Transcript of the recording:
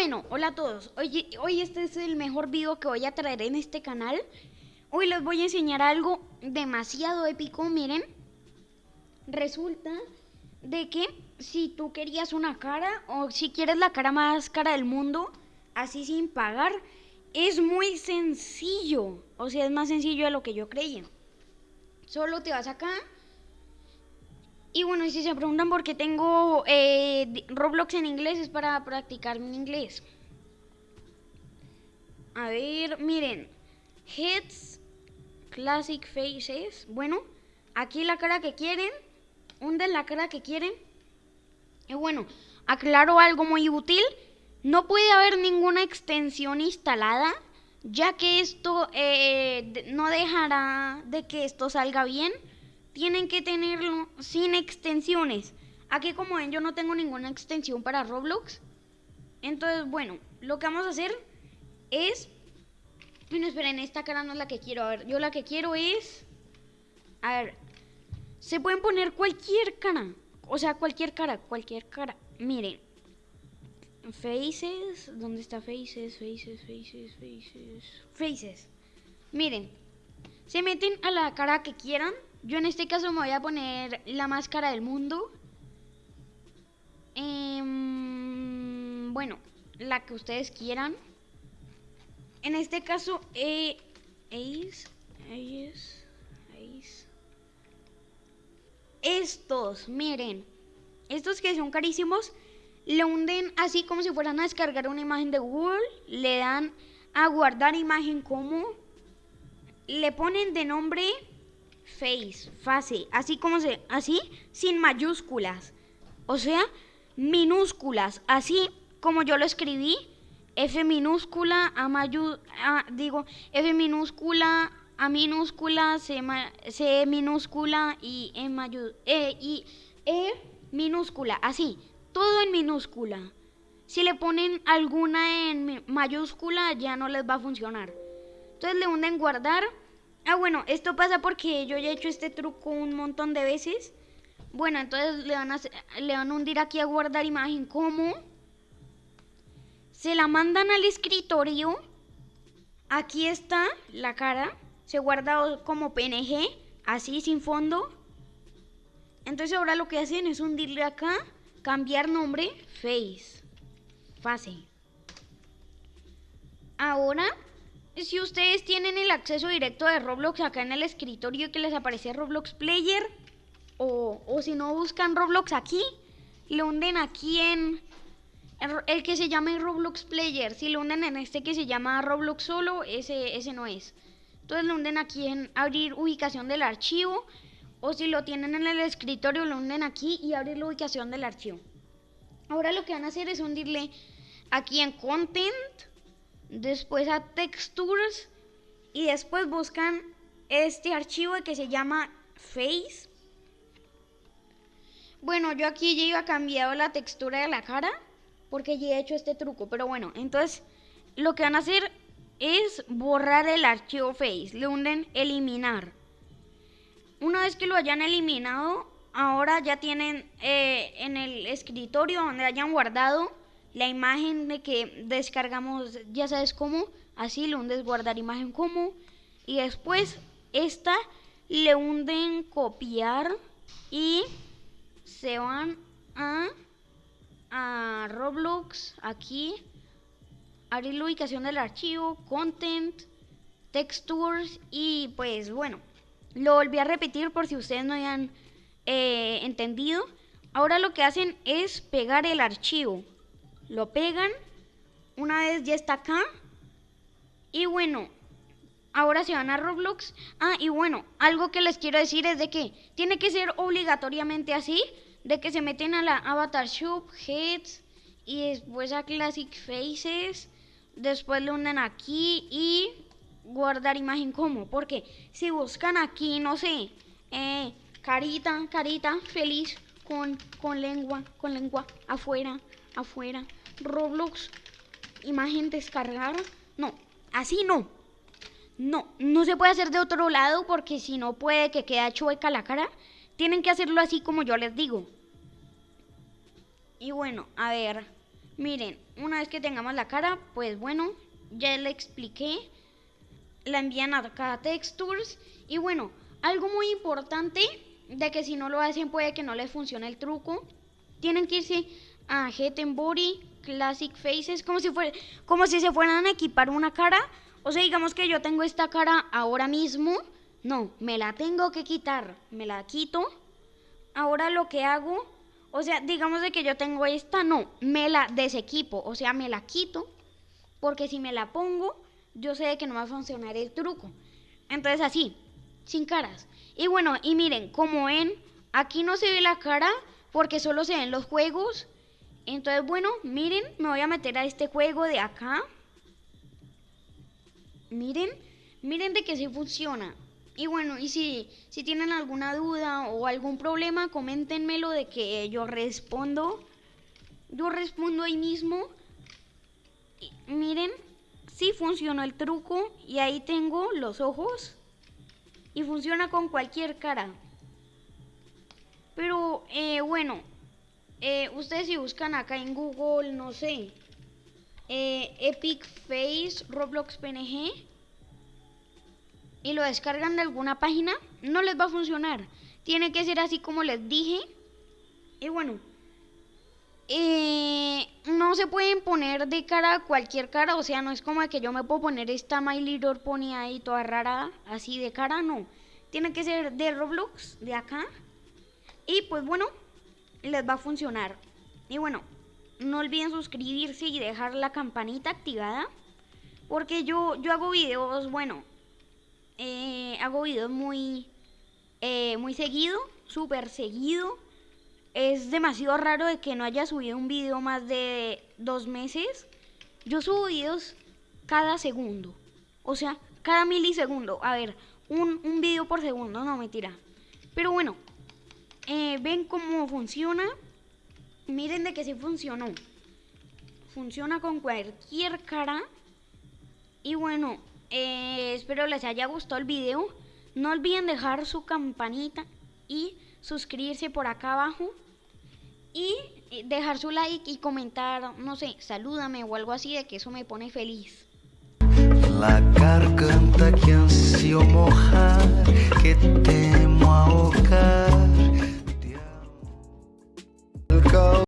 bueno, hola a todos. Hoy, hoy este es el mejor video que voy a traer en este canal. Hoy les voy a enseñar algo demasiado épico, miren. Resulta de que si tú querías una cara o si quieres la cara más cara del mundo, así sin pagar, es muy sencillo. O sea, es más sencillo de lo que yo creía. Solo te vas acá y bueno, si se preguntan por qué tengo eh, Roblox en inglés, es para practicar mi inglés. A ver, miren. Heads, Classic Faces. Bueno, aquí la cara que quieren. Hunden la cara que quieren. Y bueno, aclaro algo muy útil. No puede haber ninguna extensión instalada, ya que esto eh, no dejará de que esto salga bien tienen que tenerlo sin extensiones. Aquí como ven yo no tengo ninguna extensión para Roblox. Entonces, bueno, lo que vamos a hacer es... Bueno, esperen, esta cara no es la que quiero. A ver, yo la que quiero es... A ver, se pueden poner cualquier cara. O sea, cualquier cara, cualquier cara. Miren. Faces, ¿dónde está Faces? Faces, Faces, Faces. Faces. Miren, se meten a la cara que quieran yo en este caso me voy a poner la máscara del mundo. Em, bueno, la que ustedes quieran. En este caso, eh, Ace, Ace. Estos, miren. Estos que son carísimos, le hunden así como si fueran a descargar una imagen de Google. Le dan a guardar imagen como. Le ponen de nombre face, face, así como se, así, sin mayúsculas. O sea, minúsculas, así como yo lo escribí, F minúscula, A mayúscula, digo, F minúscula, A minúscula, C, C minúscula y E, e, y e minúscula, así, todo en minúscula. Si le ponen alguna en mayúscula ya no les va a funcionar. Entonces le hunden guardar Ah, bueno, esto pasa porque yo ya he hecho este truco un montón de veces. Bueno, entonces le van a, le van a hundir aquí a guardar imagen como. Se la mandan al escritorio. Aquí está la cara. Se guarda como PNG, así sin fondo. Entonces ahora lo que hacen es hundirle acá, cambiar nombre, face, fase. Ahora si ustedes tienen el acceso directo de Roblox acá en el escritorio que les aparece Roblox Player, o, si no buscan Roblox aquí, lo hunden aquí en el, que se llama Roblox Player. Si lo hunden en este que se llama Roblox solo, ese, ese no es. Entonces lo hunden aquí en abrir ubicación del archivo, o si lo tienen en el escritorio, lo hunden aquí y abrir la ubicación del archivo. Ahora lo que van a hacer es hundirle aquí en Content después a Textures y después buscan este archivo que se llama Face. Bueno, yo aquí ya iba cambiado la textura de la cara porque ya he hecho este truco, pero bueno, entonces lo que van a hacer es borrar el archivo Face, le hunden eliminar. Una vez que lo hayan eliminado, ahora ya tienen eh, en el escritorio donde hayan guardado la imagen de que descargamos, ya sabes cómo, así le hundes guardar imagen como y después esta le hunden copiar y se van a, a Roblox aquí, abrir la ubicación del archivo, content, textures y pues bueno, lo volví a repetir por si ustedes no habían eh, entendido. Ahora lo que hacen es pegar el archivo lo pegan, una vez ya está acá, y bueno, ahora se van a Roblox. Ah, y bueno, algo que les quiero decir es de que tiene que ser obligatoriamente así, de que se meten a la Avatar Shop, Heads, y después a Classic Faces, después le unen aquí y guardar imagen como, porque si buscan aquí, no sé, eh, carita, carita, feliz, con, con lengua, con lengua, afuera, afuera, Roblox, imagen descargar. No, así no. No, no se puede hacer de otro lado porque si no puede que quede chueca la cara. Tienen que hacerlo así como yo les digo. Y bueno, a ver. Miren, una vez que tengamos la cara, pues bueno, ya le expliqué. La envían a cada textures. Y bueno, algo muy importante de que si no lo hacen puede que no les funcione el truco. Tienen que irse a Body, Classic Faces, como si, fuera, como si se fueran a equipar una cara. O sea, digamos que yo tengo esta cara ahora mismo. No, me la tengo que quitar. Me la quito. Ahora lo que hago, o sea, digamos de que yo tengo esta, no, me la desequipo. O sea, me la quito. Porque si me la pongo, yo sé que no va a funcionar el truco. Entonces así, sin caras. Y bueno, y miren, como ven, aquí no se ve la cara porque solo se ven los juegos. Entonces, bueno, miren, me voy a meter a este juego de acá. Miren, miren de que sí funciona. Y bueno, y si, si tienen alguna duda o algún problema, coméntenmelo de que yo respondo. Yo respondo ahí mismo. miren, sí funcionó el truco y ahí tengo los ojos y funciona con cualquier cara. Pero eh, bueno, eh, ustedes si buscan acá en Google, no sé, eh, Epic Face Roblox PNG y lo descargan de alguna página, no les va a funcionar. Tiene que ser así como les dije. Y bueno, eh, no se pueden poner de cara cualquier cara, o sea, no es como que yo me puedo poner esta My Little Pony ahí toda rara, así de cara, no. Tiene que ser de Roblox, de acá. Y pues bueno, les va a funcionar. Y bueno, no olviden suscribirse y dejar la campanita activada. Porque yo, yo hago videos, bueno, eh, hago videos muy, eh, muy seguido, súper seguido es demasiado raro de que no haya subido un video más de dos meses. Yo subo videos cada segundo. O sea, cada milisegundo. A ver, un, un video por segundo, no mentira. Pero bueno, eh, ven cómo funciona. Miren de que sí funcionó. Funciona con cualquier cara. Y bueno, eh, espero les haya gustado el video. No olviden dejar su campanita y suscribirse por acá abajo y dejar su like y comentar, no sé, salúdame o algo así de que eso me pone feliz. La garganta que ansio mojar, que temo ahogar. go.